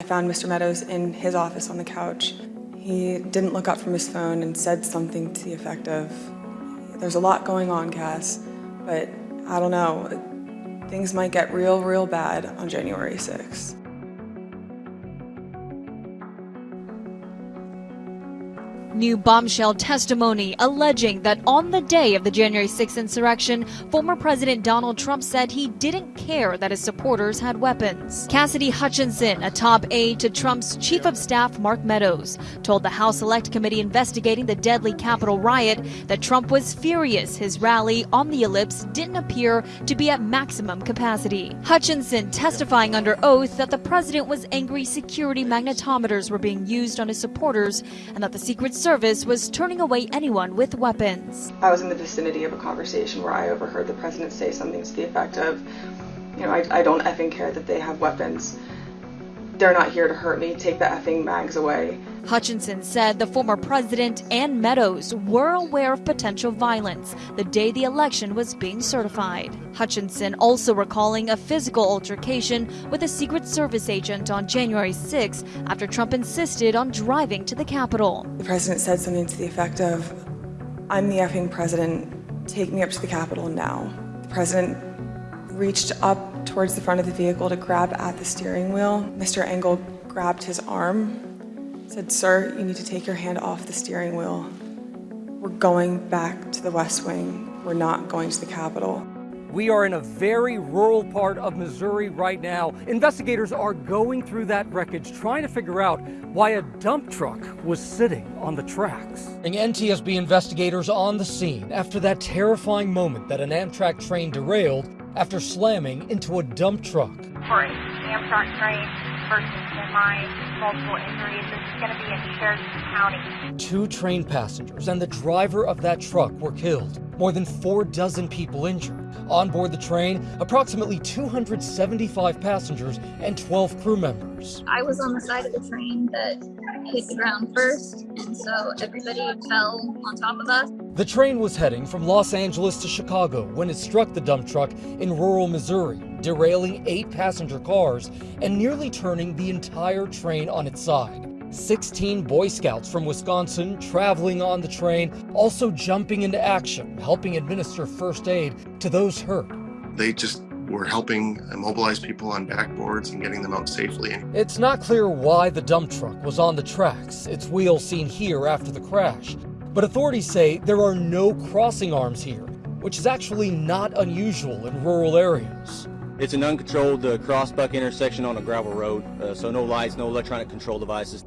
I found Mr. Meadows in his office on the couch. He didn't look up from his phone and said something to the effect of, There's a lot going on, Cass, but I don't know. Things might get real, real bad on January 6th. New bombshell testimony alleging that on the day of the January 6th insurrection, former President Donald Trump said he didn't care that his supporters had weapons. Cassidy Hutchinson, a top aide to Trump's chief of staff Mark Meadows, told the House Select Committee investigating the deadly Capitol riot that Trump was furious his rally on the ellipse didn't appear to be at maximum capacity. Hutchinson testifying under oath that the president was angry security magnetometers were being used on his supporters and that the Secret Service was turning away anyone with weapons. I was in the vicinity of a conversation where I overheard the president say something to the effect of, you know, I, I don't effing care that they have weapons. They're not here to hurt me. Take the effing mags away. Hutchinson said the former president and Meadows were aware of potential violence the day the election was being certified. Hutchinson also recalling a physical altercation with a Secret Service agent on January 6 after Trump insisted on driving to the Capitol. The president said something to the effect of, I'm the effing president. Take me up to the Capitol now. The president reached up towards the front of the vehicle to grab at the steering wheel. Mr. Engel grabbed his arm said, Sir, you need to take your hand off the steering wheel. We're going back to the West Wing. We're not going to the Capitol. We are in a very rural part of Missouri right now. Investigators are going through that wreckage trying to figure out why a dump truck was sitting on the tracks. And NTSB investigators on the scene after that terrifying moment that an Amtrak train derailed after slamming into a dump truck. For an Amtrak train versus semi, multiple injuries. It's going to be in Chariton County. Two train passengers and the driver of that truck were killed. More than four dozen people injured. On board the train, approximately 275 passengers and 12 crew members. I was on the side of the train that hit the ground first, and so everybody fell on top of us. The train was heading from Los Angeles to Chicago when it struck the dump truck in rural Missouri, derailing eight passenger cars and nearly turning the entire train on its side. 16 Boy Scouts from Wisconsin traveling on the train, also jumping into action, helping administer first aid to those hurt. They just were helping immobilize people on backboards and getting them out safely. It's not clear why the dump truck was on the tracks, its wheels seen here after the crash. But authorities say there are no crossing arms here, which is actually not unusual in rural areas. It's an uncontrolled uh, crossbuck intersection on a gravel road, uh, so no lights, no electronic control devices.